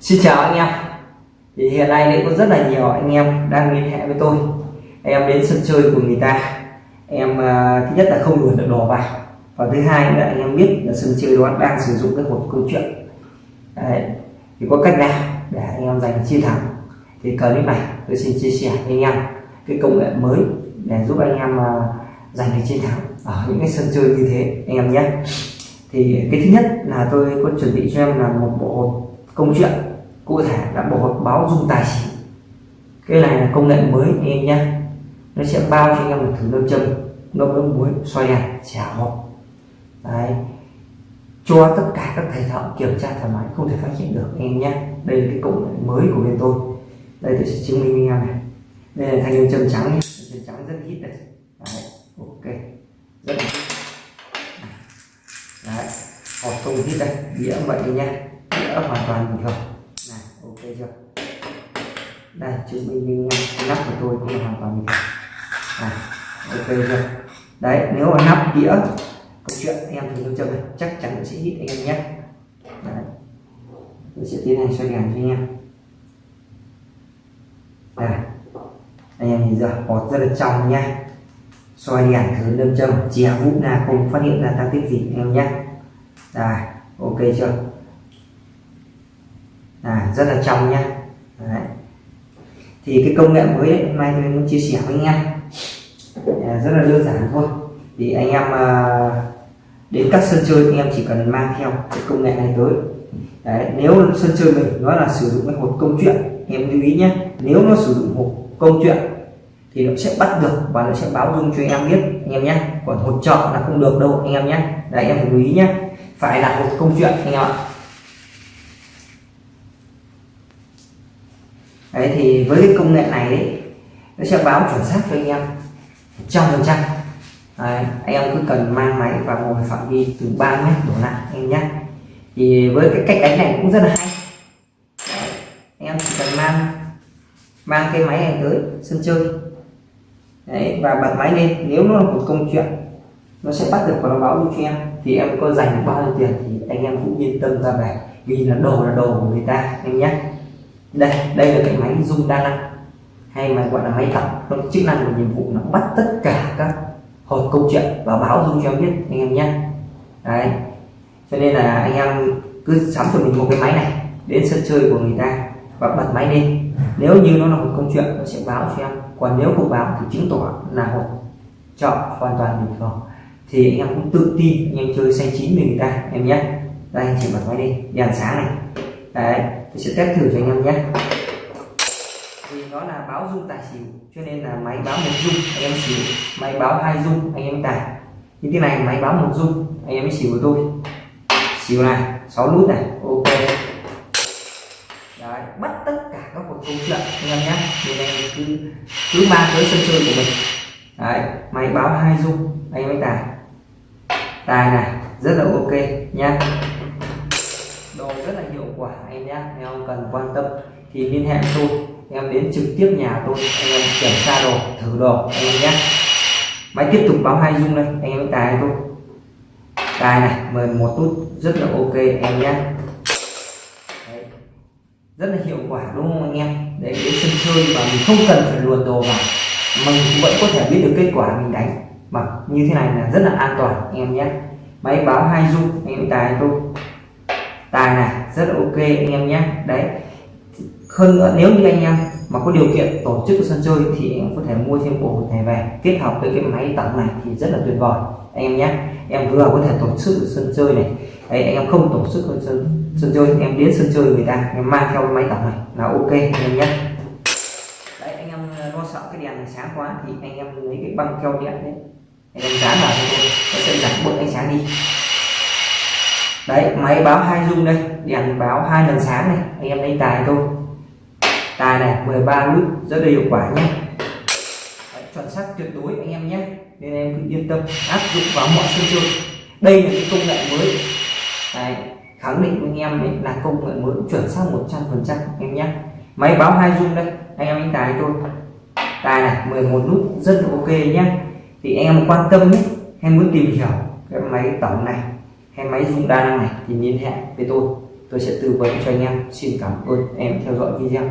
Xin chào anh em. Thì hiện nay đấy có rất là nhiều anh em đang liên hệ với tôi. Em đến sân chơi của người ta. Em uh, thứ nhất là không đuổi được đồ vào. Và thứ hai là anh em biết là sân chơi đó đang sử dụng cái hộp câu chuyện. Đấy. thì có cách nào để anh em giành chiến thắng? Thì clip này tôi xin chia sẻ với anh em cái công nghệ mới để giúp anh em uh, giành được chiến thắng ở những cái sân chơi như thế anh em nhé. Thì cái thứ nhất là tôi có chuẩn bị cho em là một bộ công chuyện cụ thể là bộ hộp báo dung tài xỉu cái này là công nghệ mới anh em nhé nó sẽ bao cho anh em một thử nam châm ngâm nước muối xoay đèn, chả hộp. Đấy. Cho tất cả các thầy thợ kiểm tra thoải mái, không thể phát hiện được anh em nhé đây là cái công nghệ mới của bên tôi. Đây tôi sẽ chứng minh anh em này. Đây là thanh nam châm trắng nhé châm trắng rất ít đây đấy, ok. Rất là đấy. Hộp không hít đây đĩa vậy nhé đã hoàn toàn bình thường này, ok chưa? Đây chứng minh anh nắp của tôi cũng là hoàn toàn bình thường này, ok chưa? Đấy, nếu mà nắp đĩa, câu chuyện em thì tôi châm này? Chắc chắn sẽ hít anh em nhé. Đấy. tôi sẽ tiến hành xoay đèn cho anh em. Đây. Anh em nhìn giờ bọt rất là trong nha xoay đèn thử nâm châm chè vụ là không phát hiện ra tăng tích gì, anh em nhé. Đây, ok chưa? À, rất là trong nha. đấy. thì cái công nghệ mới ấy, hôm nay tôi muốn chia sẻ với anh em. À, rất là đơn giản thôi. Thì anh em à, đến các sân chơi anh em chỉ cần mang theo cái công nghệ này tới. Đấy, nếu sân chơi mình nó là sử dụng cái hộp công chuyện em lưu ý nhé nếu nó sử dụng hộp công chuyện thì nó sẽ bắt được và nó sẽ báo dung cho em biết anh em nhé còn hộp trợ là không được đâu anh em nhé đấy em phải lưu ý nhé phải là một công chuyện anh em ạ. Đấy thì với cái công nghệ này đấy nó sẽ báo chuẩn xác cho anh em trăm phần trăm. Anh em cứ cần mang máy và ngồi phạm vi từ 3 mét đổ lại anh nhé. Thì với cái cách đánh này cũng rất là hay. Đấy, anh em chỉ cần mang mang cái máy này tới sân chơi. Đấy và bật máy lên nếu nó là một công chuyện nó sẽ bắt được và nó báo cho em. Thì em có dành bao nhiêu tiền thì anh em cũng yên tâm ra về. Vì là đồ là đồ của người ta em nhé đây đây là cái máy dung đa năng. Hay mà gọi là máy tập, nó chức năng và nhiệm vụ nó bắt tất cả các hộp câu chuyện và báo dung cho em biết anh em nhé. Đấy. Cho nên là anh em cứ sắm cho mình một cái máy này đến sân chơi của người ta và bật máy lên. Nếu như nó là một câu chuyện nó sẽ báo cho em. Còn nếu không báo thì chứng tỏ là hộp chọn hoàn toàn bình thường. Thì anh em cũng tự tin anh em chơi xanh chín với người ta em nhé. Đây chỉ bật máy đi. Đèn sáng này đấy, tôi sẽ test thử cho anh em nhé. Vì nó là báo dung tài xỉu, cho nên là máy báo một dung anh em xỉu. Máy báo hai dung anh em tài. Như thế này, máy báo một dung anh em mới xỉu của tôi xỉu này 6 nút này, ok. Đấy, bắt tất cả các cuộc câu chuyện, anh em nhé. Thì này cứ cứ mang tới sân chơi của mình. Đấy, máy báo hai dung anh em mới tài. Tài này, rất là ok nha rất là hiệu quả anh nhé anh em cần quan tâm thì liên hệ tôi. Em đến trực tiếp nhà tôi, anh em kiểm tra đồ, thử đồ anh em nhé máy tiếp tục báo hai dung đây, anh em tài tôi. Tài này 11 nút rất là ok em nhé Đấy. rất là hiệu quả đúng không anh em? Để đến sân chơi và mình không cần phải luồn đồ vào mình vẫn có thể biết được kết quả mình đánh. Mà như thế này là rất là an toàn, anh em nhé máy báo hai dung, anh em tài tôi tài này rất là ok anh em nhé. Đấy. Hơn nữa nếu như anh em mà có điều kiện tổ chức sân chơi thì em có thể mua thêm bộ này về kết hợp với cái máy tổng này thì rất là tuyệt vời. Anh em nhé. Em vừa có thể tổ chức sân chơi này. Đấy, anh em không tổ chức sân, sân chơi em đến sân chơi người ta em mang theo máy tổng này là ok anh em nhé. Đấy anh em ờ, lo sợ cái đèn này sáng quá thì anh em lấy cái băng keo điện đấy. Anh em dán vào cho nó sẽ giảm bớt ánh sáng đi đấy máy báo hai dung đây. Đèn báo hai lần sáng này. Anh em lấy tài tôi tài này 13 nút rất là hiệu quả nhé. Đấy, chuẩn xác tuyệt đối anh em nhé. Nên em cứ yên tâm áp dụng vào mọi sân chơi. Đây là cái công nghệ mới. Đấy, khẳng định với anh em ấy là công nghệ mới chuẩn xác 100 phần trăm em nhé. Máy báo hai dung đây anh em đánh tài tôi tài này 11 nút rất là ok nhé. Thì anh em quan tâm ấy, em muốn tìm hiểu cái máy tổng này hay máy rung đa năng này thì liên hệ với tôi. Tôi sẽ tư vấn cho anh em. Xin cảm ơn em theo dõi video.